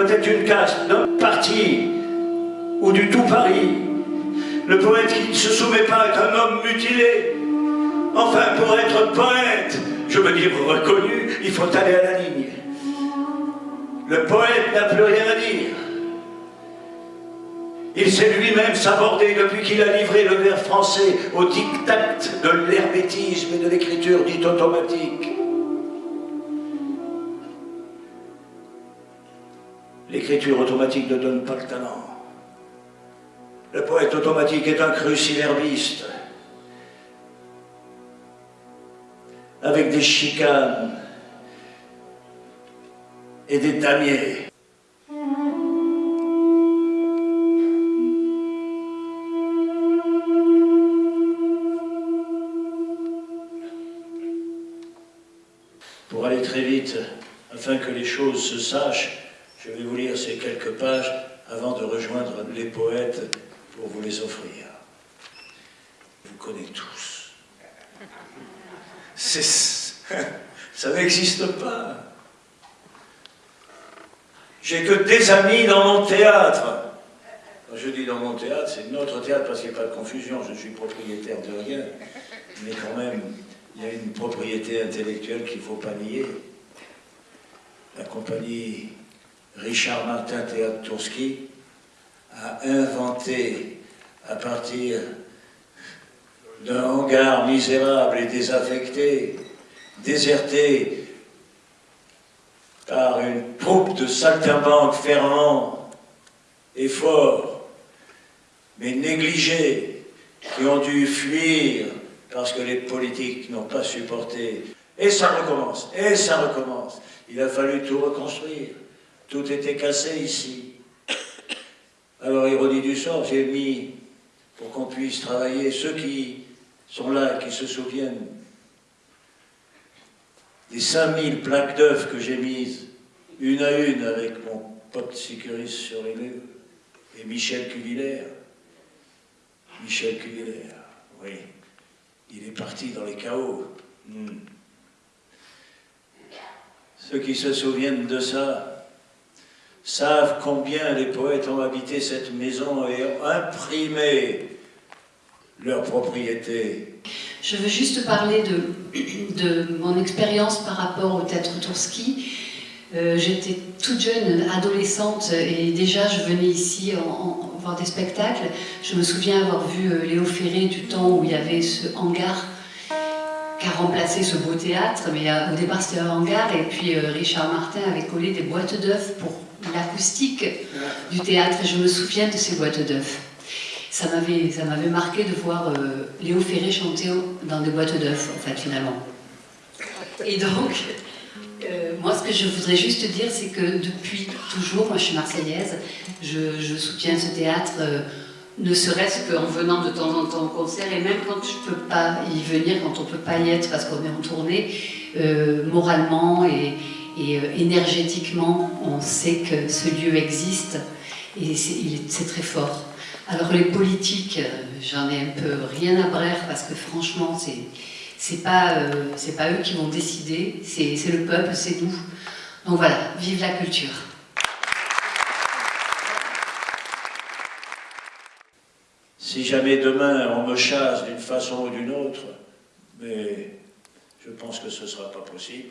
doit être une caste d'un parti ou du tout Paris. Le poète qui ne se soumet pas est un homme mutilé. Enfin, pour être poète, je veux dire reconnu, il faut aller à la ligne. Le poète n'a plus rien à dire. Il sait lui-même s'aborder depuis qu'il a livré le vers français au diktat de l'hermétisme et de l'écriture dite automatique. L'écriture automatique ne donne pas le talent. Le poète automatique est un cruciverbiste, avec des chicanes et des damiers. Pour aller très vite, afin que les choses se sachent, je vais vous lire ces quelques pages avant de rejoindre les poètes pour vous les offrir. Vous connaissez tous. Ça n'existe pas. J'ai que des amis dans mon théâtre. Quand je dis dans mon théâtre, c'est notre théâtre parce qu'il n'y a pas de confusion, je suis propriétaire de rien. Mais quand même, il y a une propriété intellectuelle qu'il ne faut pas nier. La compagnie Richard Martin Théâtre Tourski a inventé à partir d'un hangar misérable et désaffecté, déserté par une troupe de saltimbanques ferments et forts, mais négligés, qui ont dû fuir parce que les politiques n'ont pas supporté. Et ça recommence, et ça recommence. Il a fallu tout reconstruire. Tout était cassé ici. Alors, ironie du sort, j'ai mis, pour qu'on puisse travailler, ceux qui sont là, qui se souviennent des 5000 plaques d'œufs que j'ai mises, une à une, avec mon pote sécuriste sur les murs, et Michel Cuvillère. Michel Cuvillère, oui. Il est parti dans les chaos. Hmm. Ceux qui se souviennent de ça, savent combien les poètes ont habité cette maison et ont imprimé leur propriété. Je veux juste parler de, de mon expérience par rapport au théâtre Tourski. Euh, J'étais toute jeune, adolescente, et déjà je venais ici voir des spectacles. Je me souviens avoir vu euh, Léo Ferré du temps où il y avait ce hangar qui a remplacé ce beau théâtre, mais euh, au départ c'était un hangar, et puis Richard Martin avait collé des boîtes d'œufs pour l'acoustique du théâtre et je me souviens de ces boîtes d'œufs. Ça m'avait marqué de voir euh, Léo Ferré chanter dans des boîtes d'œufs, en fait, finalement. Et donc, euh, moi, ce que je voudrais juste dire, c'est que depuis toujours, moi je suis marseillaise, je, soutiens ce théâtre, euh, ne serait-ce qu'en venant de temps en temps au concert, et même quand je ne peux pas y venir, quand on ne peut pas y être parce qu'on est en tournée, moralement et, et euh, énergétiquement, on sait que ce lieu existe et c'est très fort. Alors les politiques, euh, j'en ai un peu rien à brère parce que franchement, c'est pas, euh, pas eux qui vont décider, c'est le peuple, c'est nous. Donc voilà, vive la culture. Si jamais demain on me chasse d'une façon ou d'une autre, mais je pense que ce ne sera pas possible,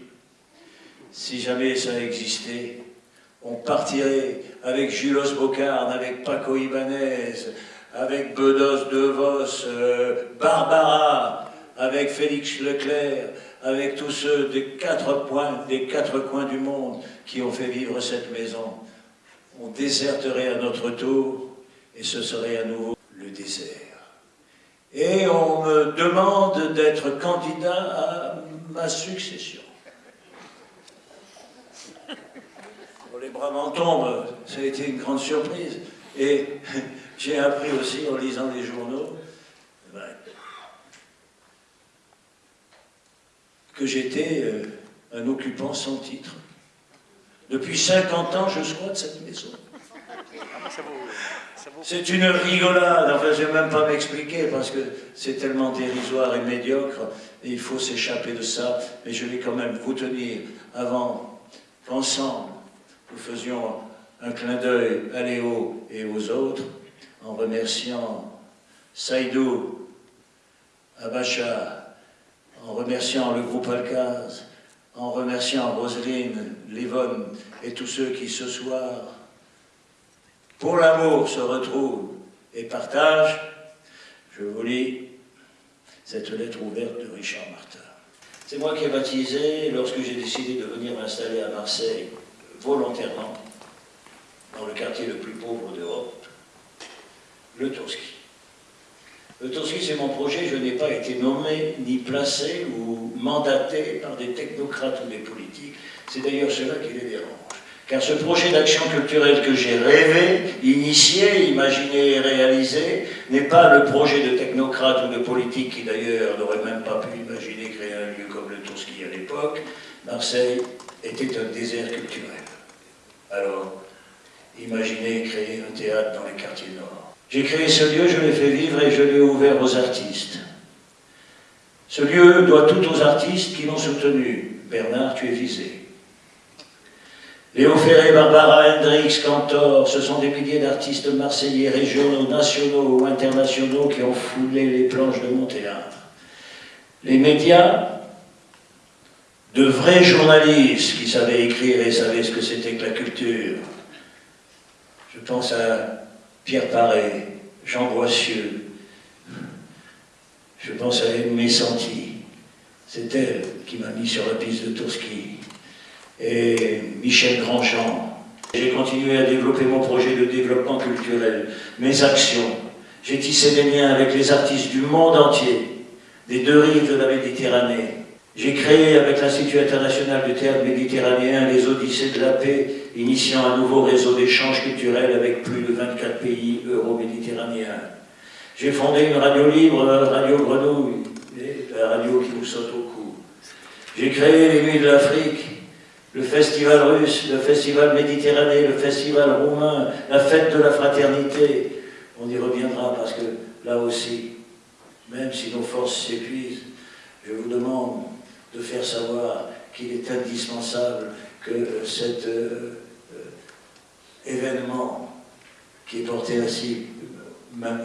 si jamais ça existait, on partirait avec Julos Bocarne, avec Paco Ibanez, avec Bedos De Vos, euh, Barbara, avec Félix Leclerc, avec tous ceux des quatre, points, des quatre coins du monde qui ont fait vivre cette maison. On déserterait à notre tour et ce serait à nouveau le désert. Et on me demande d'être candidat à ma succession. Les bras m'en tombent, ça a été une grande surprise. Et j'ai appris aussi en lisant les journaux eh ben, que j'étais euh, un occupant sans titre. Depuis 50 ans, je squatte cette maison. C'est une rigolade, enfin je ne vais même pas m'expliquer parce que c'est tellement dérisoire et médiocre et il faut s'échapper de ça, mais je vais quand même vous tenir avant qu'ensemble nous faisions un clin d'œil à Léo et aux autres, en remerciant Saïdou, Abacha, en remerciant le groupe Alcaz, en remerciant Roselyne, Livonne et tous ceux qui ce soir, pour l'amour, se retrouvent et partagent, je vous lis cette lettre ouverte de Richard Martin. C'est moi qui ai baptisé, lorsque j'ai décidé de venir m'installer à Marseille, volontairement, dans le quartier le plus pauvre d'Europe, le Tourski. Le Tourski, c'est mon projet, je n'ai pas été nommé, ni placé ou mandaté par des technocrates ou des politiques. C'est d'ailleurs cela qui les dérange. Car ce projet d'action culturelle que j'ai rêvé, initié, imaginé et réalisé, n'est pas le projet de technocrate ou de politique qui d'ailleurs n'aurait même pas pu imaginer créer un lieu comme le Tourski à l'époque. Marseille était un désert culturel. Alors, imaginez créer un théâtre dans les quartiers nord. J'ai créé ce lieu, je l'ai fait vivre et je l'ai ouvert aux artistes. Ce lieu doit tout aux artistes qui l'ont soutenu. Bernard, tu es visé. Léo Ferré, Barbara Hendricks, Cantor, ce sont des milliers d'artistes marseillais, régionaux, nationaux ou internationaux qui ont foulé les planches de mon théâtre. Les médias, de vrais journalistes qui savaient écrire et savaient ce que c'était que la culture. Je pense à Pierre Paré, Jean Boissieu, je pense à Aimé Santi, c'est elle qui m'a mis sur la piste de Tourski et Michel Grandjean. J'ai continué à développer mon projet de développement culturel, mes actions. J'ai tissé des liens avec les artistes du monde entier, des deux rives de la Méditerranée. J'ai créé avec l'Institut international du théâtre méditerranéen les Odyssées de la paix, initiant un nouveau réseau d'échanges culturels avec plus de 24 pays euro-méditerranéens. J'ai fondé une radio libre, Radio Grenouille, la radio qui vous saute au cou. J'ai créé les Nuits de l'Afrique, le festival russe, le festival méditerranéen, le festival roumain, la fête de la fraternité. On y reviendra parce que là aussi, même si nos forces s'épuisent, je vous demande de faire savoir qu'il est indispensable que cet euh, euh, événement qui est porté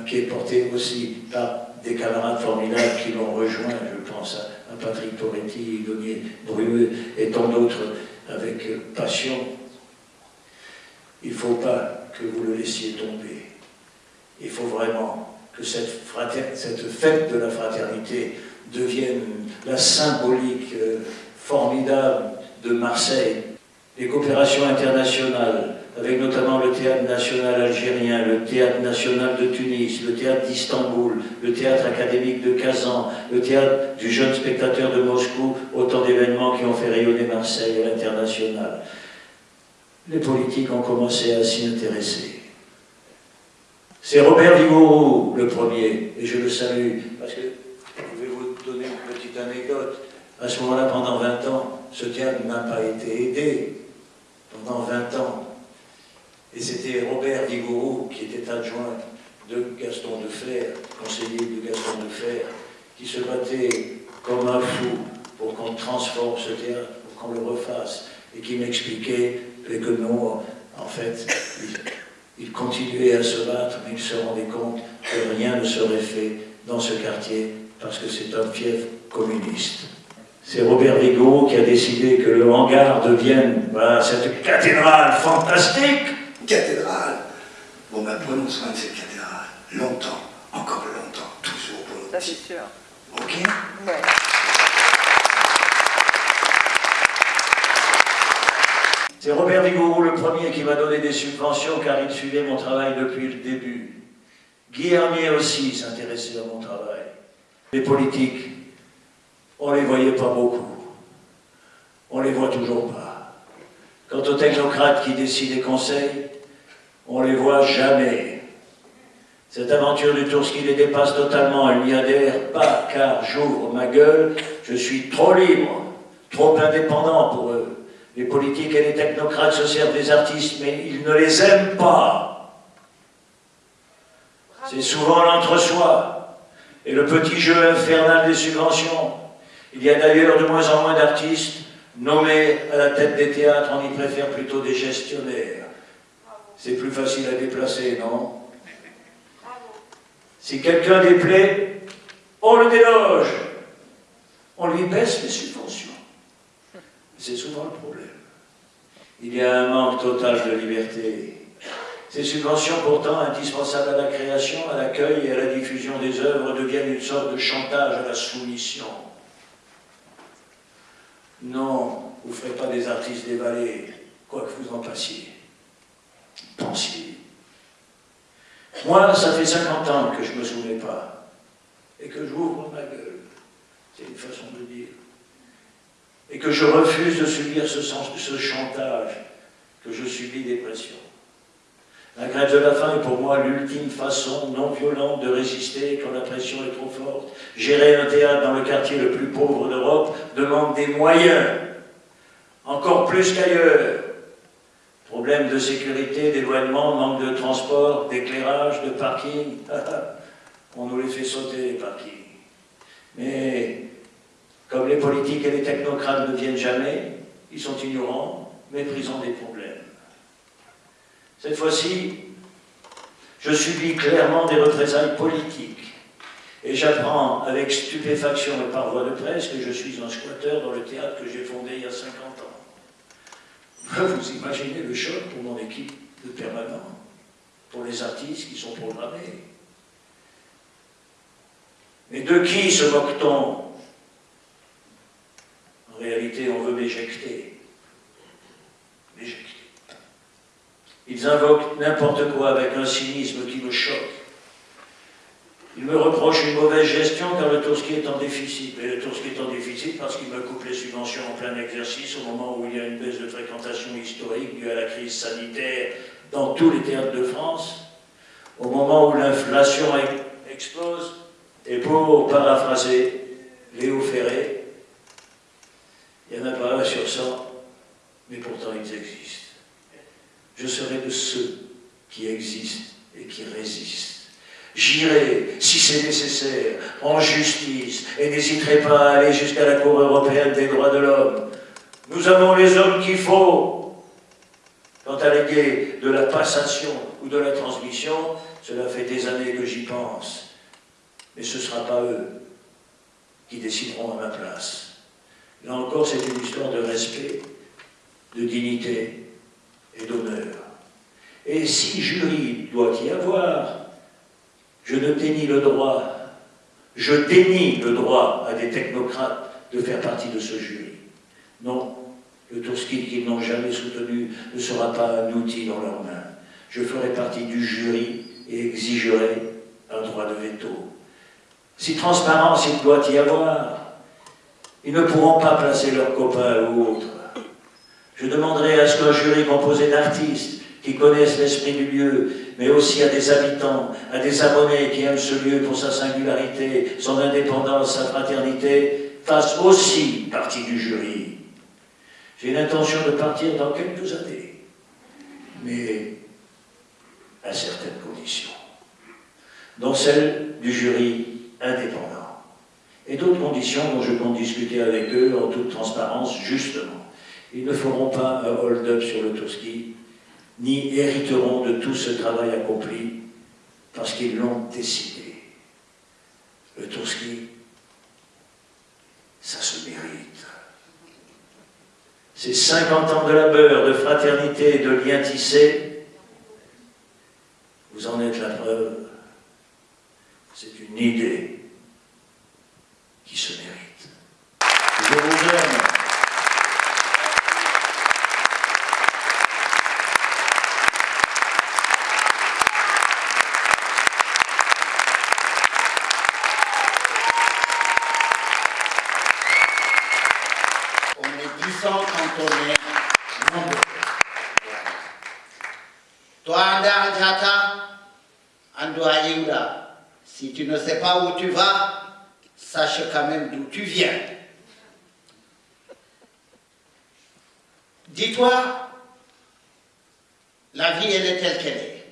qui est porté aussi par des camarades formidables qui l'ont rejoint, je pense à, Patrick Poretti, Donier Brueux et tant d'autres, avec passion, il ne faut pas que vous le laissiez tomber. Il faut vraiment que cette fête de la fraternité devienne la symbolique euh, formidable de Marseille. Les coopérations internationales, avec notamment le théâtre national algérien, le théâtre national de Tunis, le théâtre d'Istanbul, le théâtre académique de Kazan, le théâtre du jeune spectateur de Moscou, autant d'événements qui ont fait rayonner Marseille à l'international. Les politiques ont commencé à s'y intéresser. C'est Robert Vigourou le premier, et je le salue, parce que je vais vous donner une anecdote. À ce moment-là, pendant 20 ans, ce théâtre n'a pas été aidé. Pendant 20 ans, et c'était Robert Vigourou, qui était adjoint de Gaston de Fer, conseiller de Gaston de Fer, qui se battait comme un fou pour qu'on transforme ce théâtre, pour qu'on le refasse, et qui m'expliquait que non, en fait, il, il, continuait à se battre, mais il se rendait compte que rien ne serait fait dans ce quartier, parce que c'est un fief communiste. C'est Robert Vigourou qui a décidé que le hangar devienne voilà, cette cathédrale fantastique cathédrale. Bon, ben prenons soin de cette cathédrale. Longtemps, encore longtemps, toujours pour nous. Ça, c'est sûr. Ok? Ouais. C'est Robert Vigourou le premier qui m'a donné des subventions car il suivait mon travail depuis le début. Guy Hermier aussi s'intéressait à mon travail. Les politiques, on ne les voyait pas beaucoup. On ne les voit toujours pas. Quant aux technocrates qui décident des conseils, on les voit jamais. Cette aventure du Tourski les dépasse totalement, elle n'y adhère pas, car j'ouvre ma gueule, je suis trop libre, trop indépendant pour eux. Les politiques et les technocrates se servent des artistes, mais ils ne les aiment pas. C'est souvent l'entre-soi et le petit jeu infernal des subventions. Il y a d'ailleurs de moins en moins d'artistes nommés à la tête des théâtres, on y préfère plutôt des gestionnaires. C'est plus facile à déplacer, non? Si quelqu'un déplaît, on le déloge. On lui baisse les subventions. C'est souvent le problème. Il y a un manque total de liberté. Ces subventions, pourtant indispensables à la création, à l'accueil et à la diffusion des œuvres, deviennent une sorte de chantage à la soumission. Non, vous ne ferez pas des artistes dévalés, quoi que vous en passiez. Pensiez. Moi, ça fait 50 ans que je ne me souviens pas, et que j'ouvre ma gueule, c'est une façon de dire, et que je refuse de subir ce chantage, que je subis des pressions. La grève de la faim est pour moi l'ultime façon non violente de résister quand la pression est trop forte. Gérer un théâtre dans le quartier le plus pauvre d'Europe demande des moyens, encore plus qu'ailleurs. Problème de sécurité, d'éloignement, manque de transport, d'éclairage, de parking. On nous les fait sauter, les parkings. Mais comme les politiques et les technocrates ne viennent jamais, ils sont ignorants, méprisant des problèmes. Cette fois-ci, je subis clairement des représailles politiques. Et j'apprends avec stupéfaction et par voie de presse que je suis un squatteur dans le théâtre que j'ai fondé il y a 50 ans. Vous imaginez le choc pour mon équipe de permanents, pour les artistes qui sont programmés. Mais de qui se moque-t-on? En réalité, on veut m'éjecter. Ils invoquent n'importe quoi avec un cynisme qui me choque. Ils me reprochent une mauvaise gestion car le Tourski est en déficit. Mais le Tourski est en déficit parce qu'il me coupe les subventions en plein exercice au moment où il y a une baisse de fréquentation historique due à la crise sanitaire dans tous les théâtres de France, au moment où l'inflation explose, et pour paraphraser Léo Ferré, il n'y en a pas un sur 100, mais pourtant ils existent je serai de ceux qui existent et qui résistent. J'irai, si c'est nécessaire, en justice, et n'hésiterai pas à aller jusqu'à la Cour européenne des droits de l'homme. Nous avons les hommes qu'il faut. Quant à l'idée de la passation ou de la transmission, cela fait des années que j'y pense. Mais ce ne sera pas eux qui décideront à ma place. Là encore, c'est une histoire de respect, de dignité, et d'honneur. Et si jury doit y avoir, je ne dénie le droit, je dénie le droit à des technocrates de faire partie de ce jury. Non, le Tourski qu'ils n'ont jamais soutenu ne sera pas un outil dans leurs mains. Je ferai partie du jury et exigerai un droit de veto. Si transparence il doit y avoir, ils ne pourront pas placer leurs copains ou autres je demanderai à ce qu'un jury composé d'artistes qui connaissent l'esprit du lieu, mais aussi à des habitants, à des abonnés qui aiment ce lieu pour sa singularité, son indépendance, sa fraternité, fasse aussi partie du jury. J'ai l'intention de partir dans quelques années, mais à certaines conditions, dont celle du jury indépendant, et d'autres conditions dont je compte discuter avec eux en toute transparence, justement. Ils ne feront pas un hold-up sur le Tourski, ni hériteront de tout ce travail accompli, parce qu'ils l'ont décidé. Le Tourski, ça se mérite. Ces 50 ans de labeur, de fraternité de lien tissé, vous en êtes la preuve. C'est une idée qui se mérite. Je vous aime. Si tu ne sais où tu vas, sache quand même d'où tu viens. Dis-toi, la vie, elle est telle qu'elle est.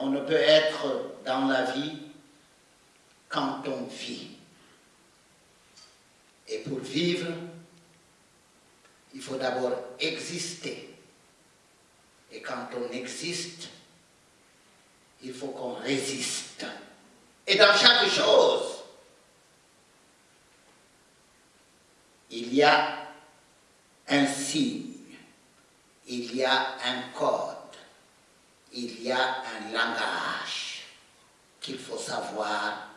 On ne peut être dans la vie quand on vit. Et pour vivre, il faut d'abord exister. Et quand on existe, il faut qu'on résiste. Et dans chaque chose, il y a un signe, il y a un code, il y a un langage qu'il faut savoir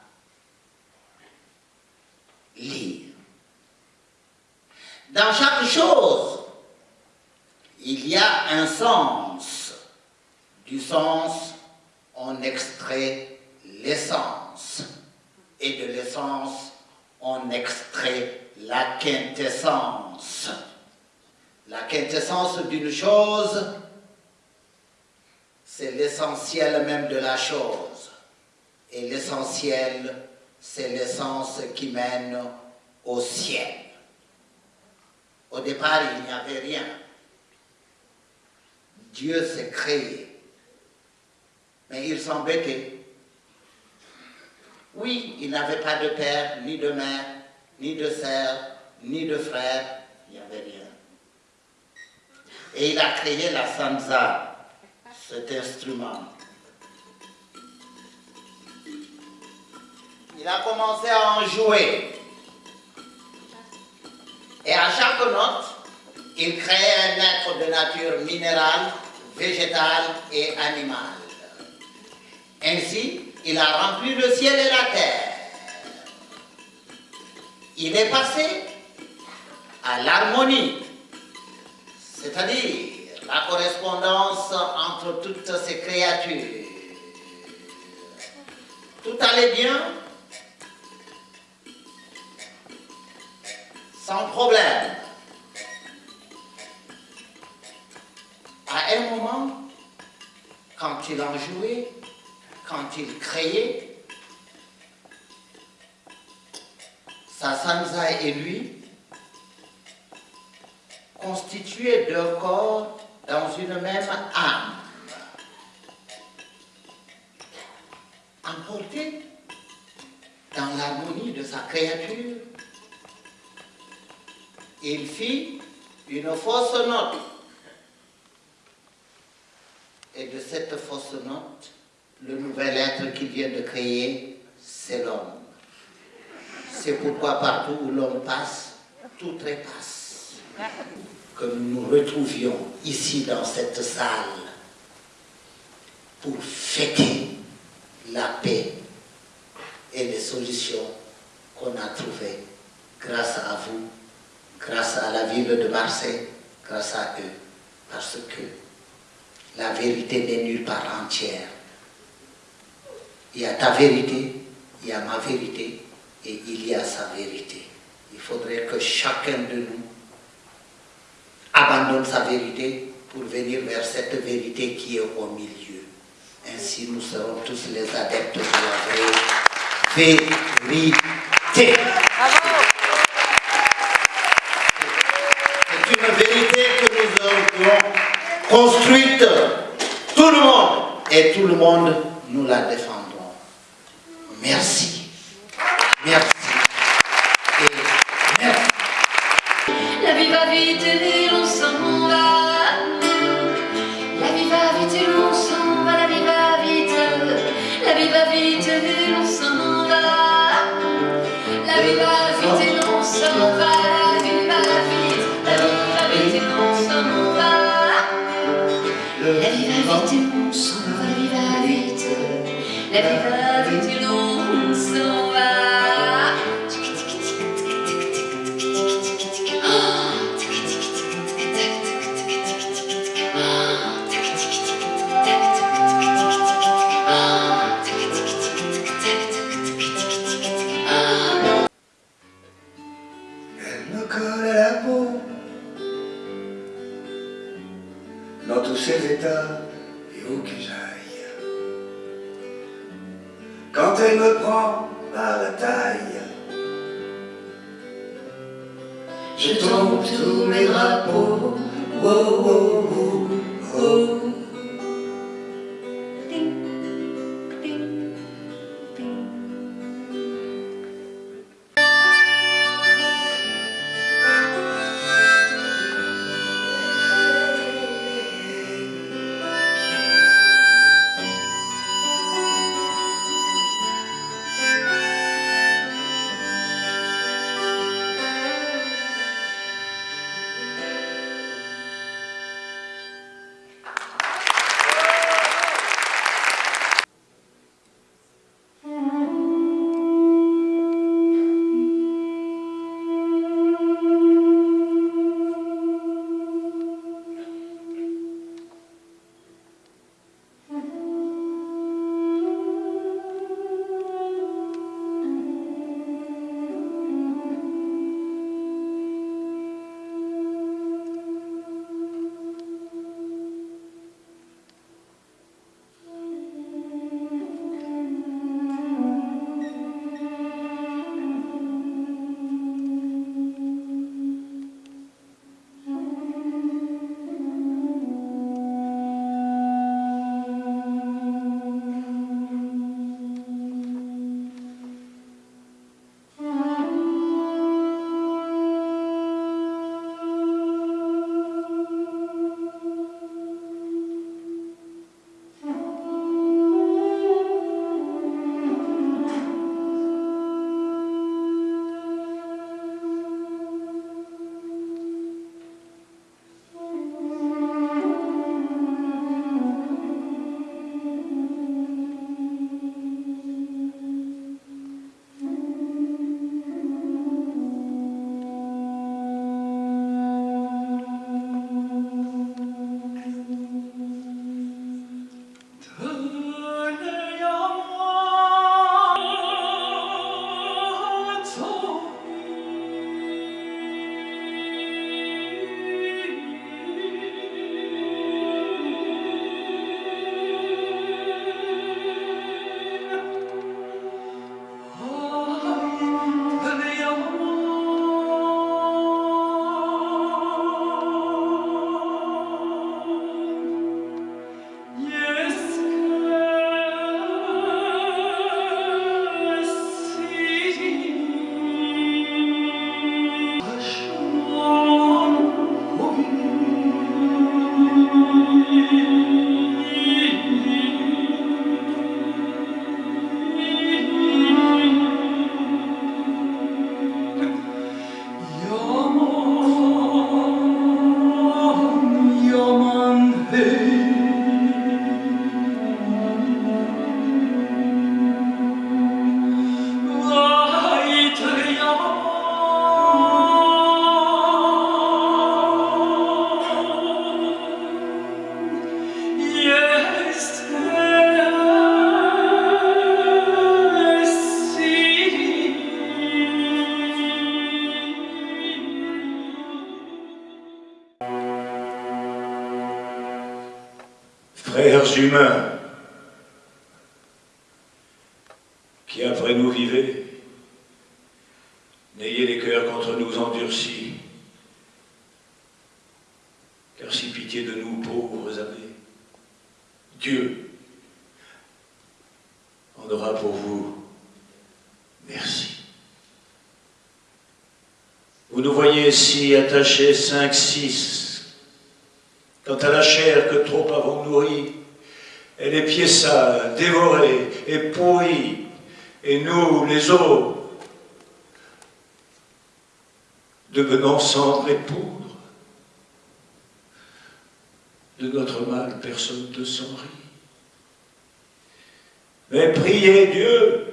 lire. Dans chaque chose, il y a un sens. Du sens, on extrait l'essence. Et de l'essence, on extrait la quintessence. La quintessence d'une chose, c'est l'essentiel même de la chose. Et l'essentiel, c'est l'essence qui mène au ciel. Au départ, il n'y avait rien. Dieu s'est créé. Mais il s'embêtait. Oui, il n'avait pas de père, ni de mère, ni de sœur, ni de frère. Il n'y avait rien. Et il a créé la sansa, cet instrument. Il a commencé à en jouer. Et à chaque note, il créait un être de nature minérale, végétale et animale. Ainsi, il a rempli le ciel et la terre. Il est passé à l'harmonie, c'est-à-dire la correspondance entre toutes ces créatures. Tout allait bien, sans problème. À un moment, quand il en jouait, quand il créait, sa sansa et lui constituaient deux corps dans une même âme. Emporté dans l'harmonie de sa créature, il fit une fausse note. Et de cette fausse note, le nouvel être qu'il vient de créer, c'est l'homme. C'est pourquoi partout où l'homme passe, tout trépasse. Que nous nous retrouvions ici dans cette salle pour fêter la paix et les solutions qu'on a trouvées grâce à vous grâce à la ville de Marseille, grâce à eux, parce que la vérité n'est nulle part entière. Il y a ta vérité, il y a ma vérité, et il y a sa vérité. Il faudrait que chacun de nous abandonne sa vérité pour venir vers cette vérité qui est au milieu. Ainsi, nous serons tous les adeptes de la vérité. C'est une vérité que nous avons construite, tout le monde, et tout le monde, nous la défendons. La vie va vite et l'on s'en qui après nous vivez, n'ayez les cœurs contre nous endurcis, car si pitié de nous pauvres avez, Dieu en aura pour vous merci. Vous nous voyez si attachés cinq, six, quant à la chair que trop avons nourrie, elle est sales, dévorée et pourrie, et nous, les eaux, devenons cendre et poudre. De notre mal, personne ne s'en rit. Mais priez Dieu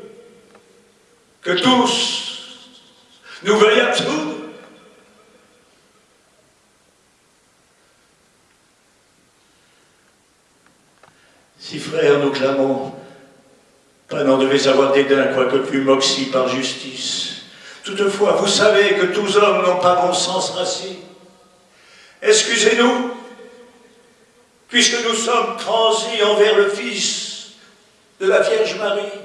que tous nous veuillent absoudre. Si frères, nous clamons pas n'en devez avoir dédain, quoique plus moxie par justice. Toutefois, vous savez que tous hommes n'ont pas bon sens racine. Excusez-nous, puisque nous sommes transis envers le Fils de la Vierge Marie.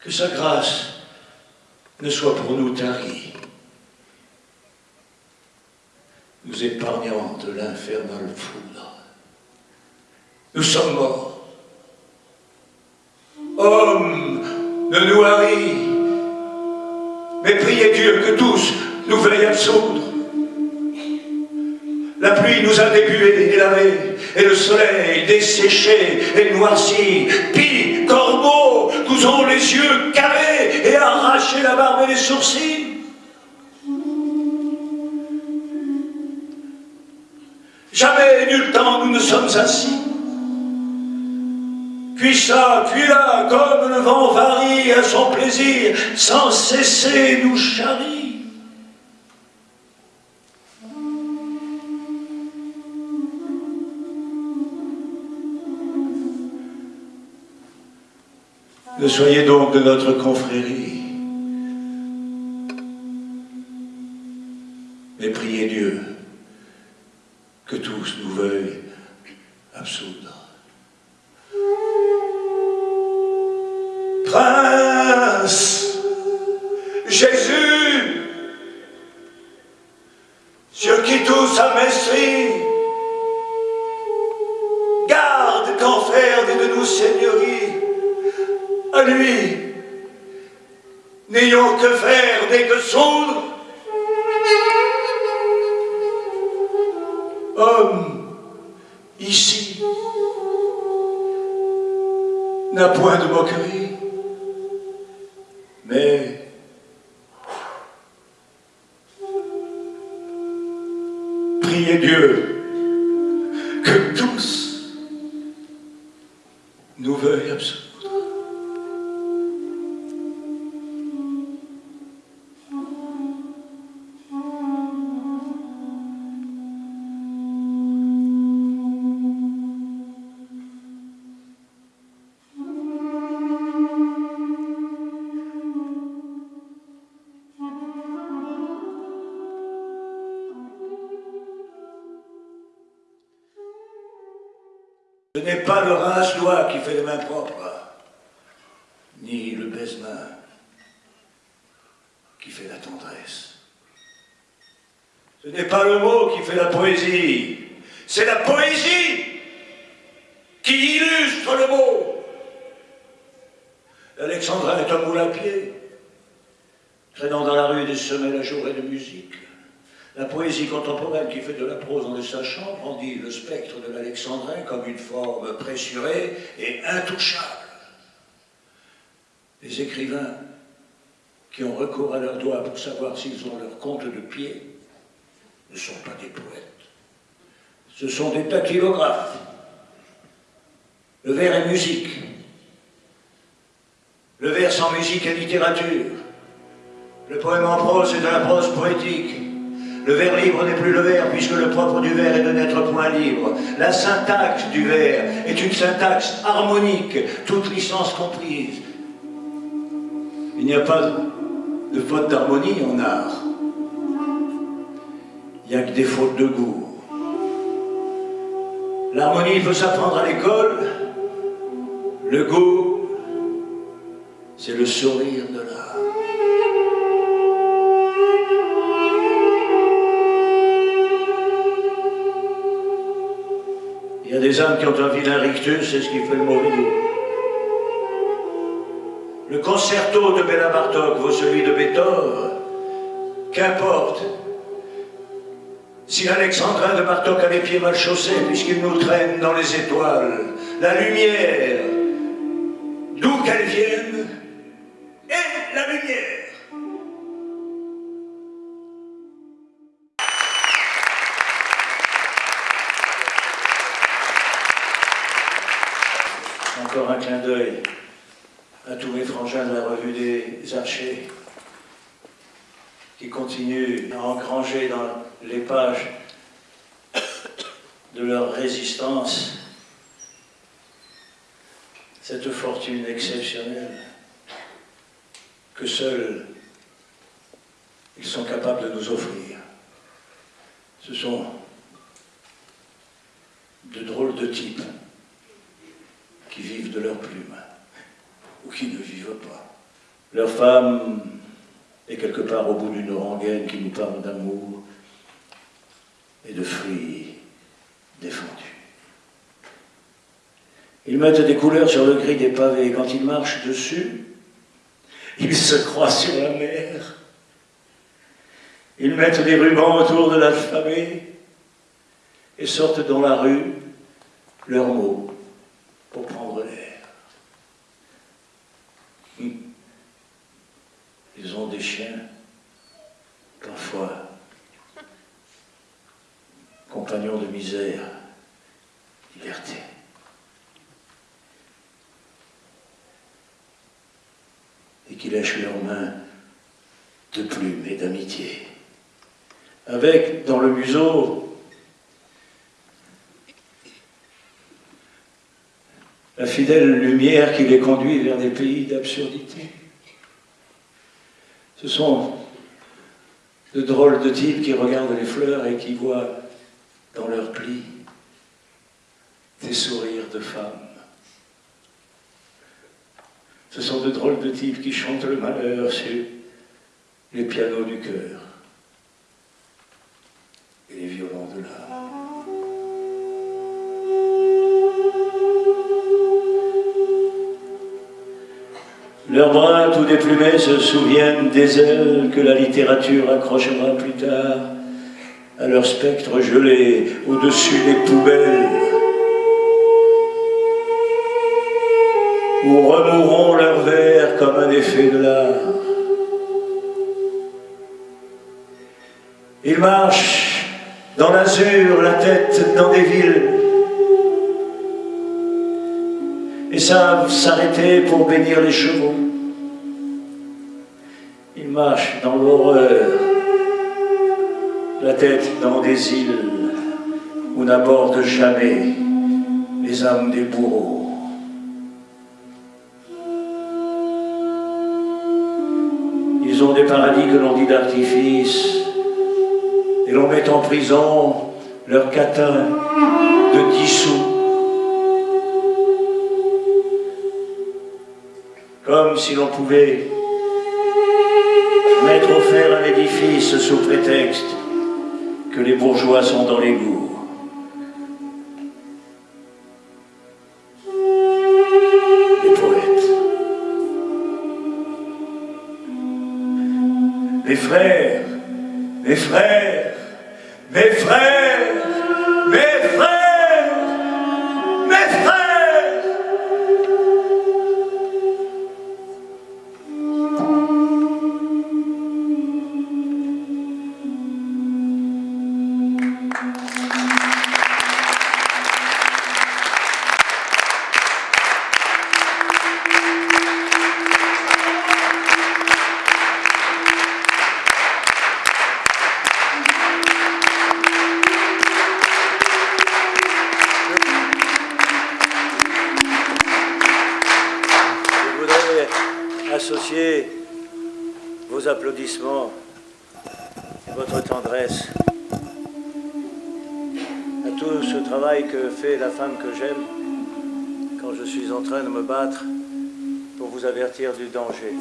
Que sa grâce ne soit pour nous tarie, nous épargnant de l'infernal foudre. Nous sommes morts. Hommes, ne nous haris, mais priez Dieu que tous nous veuillent absoudre. La pluie nous a débués et lavés, et le soleil desséché et noirci. Pis, corbeaux, nous ont les yeux carrés et arraché la barbe et les sourcils. Jamais, nul temps, nous ne sommes assis puis ça, puis là, comme le vent varie à son plaisir, sans cesser nous charrie. Ne soyez donc de notre confrérie, que tous nous veuillent absolument. Les écrivains qui ont recours à leurs doigts pour savoir s'ils ont leur compte de pied ne sont pas des poètes. Ce sont des dactylographes. Le vers est musique. Le vers sans musique est littérature. Le poème en prose est de la prose poétique. Le vers libre n'est plus le vers, puisque le propre du vers est de n'être point libre. La syntaxe du vers est une syntaxe harmonique, toute licence comprise. Il n'y a pas de faute d'harmonie en art. il n'y a que des fautes de goût. L'harmonie peut s'apprendre à l'école, le goût, c'est le sourire de l'art. Il y a des âmes qui ont un vilain rictus, c'est ce qui fait le mauvais goût. Le concerto de Béla Bartok vaut celui de Beethoven. Qu'importe. Si l'Alexandrin de Bartok a les pieds mal chaussés, puisqu'il nous traîne dans les étoiles, la lumière, d'où qu'elle vienne, est la lumière. Encore un clin d'œil à tous mes frangins de la revue des archers qui continuent à engranger dans les pages de leur résistance cette fortune exceptionnelle que seuls ils sont capables de nous offrir. Ce sont de drôles de types qui vivent de leurs plumes ou qui ne vivent pas. Leur femme est quelque part au bout d'une rengaine qui nous parle d'amour et de fruits défendus. Ils mettent des couleurs sur le gris des pavés et quand ils marchent dessus, ils se croient sur la mer. Ils mettent des rubans autour de l'alphabet et sortent dans la rue leurs mots pour prendre Des chiens, parfois compagnons de misère, liberté. Et qui lèchent leurs mains de plumes et d'amitié. Avec, dans le museau, la fidèle lumière qui les conduit vers des pays d'absurdité. Ce sont de drôles de types qui regardent les fleurs et qui voient dans leurs plis des sourires de femmes. Ce sont de drôles de types qui chantent le malheur sur les pianos du cœur tout déplumés se souviennent des ailes que la littérature accrochera plus tard à leur spectre gelé au-dessus des poubelles où remourront leurs vers comme un effet de l'art. Ils marchent dans l'azur, la tête dans des villes, et savent s'arrêter pour bénir les chevaux. Dans l'horreur, la tête dans des îles où n'abordent jamais les âmes des bourreaux. Ils ont des paradis que l'on dit d'artifice, et l'on met en prison leurs catins de dix sous. Comme si l'on pouvait mettre au fer un édifice sous prétexte que les bourgeois sont dans. Les poètes. Mes frères, mes frères, mes frères, vos applaudissements et votre tendresse. À tout ce travail que fait la femme que j'aime quand je suis en train de me battre pour vous avertir du danger.